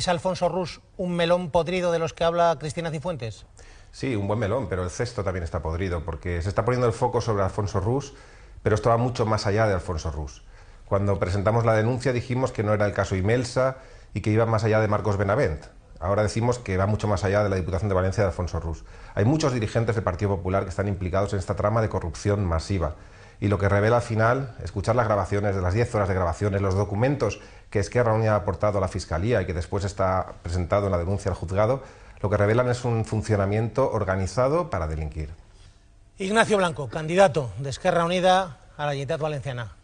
¿Es Alfonso Rus un melón podrido de los que habla Cristina Cifuentes? Sí, un buen melón, pero el cesto también está podrido, porque se está poniendo el foco sobre Alfonso Rus, pero esto va mucho más allá de Alfonso Rus. Cuando presentamos la denuncia dijimos que no era el caso Imelsa y que iba más allá de Marcos Benavent. Ahora decimos que va mucho más allá de la Diputación de Valencia de Alfonso Rus. Hay muchos dirigentes del Partido Popular que están implicados en esta trama de corrupción masiva. Y lo que revela al final, escuchar las grabaciones de las 10 horas de grabaciones, los documentos que Esquerra Unida ha aportado a la Fiscalía y que después está presentado en la denuncia al juzgado, lo que revelan es un funcionamiento organizado para delinquir. Ignacio Blanco, candidato de Esquerra Unida a la Generalitat Valenciana.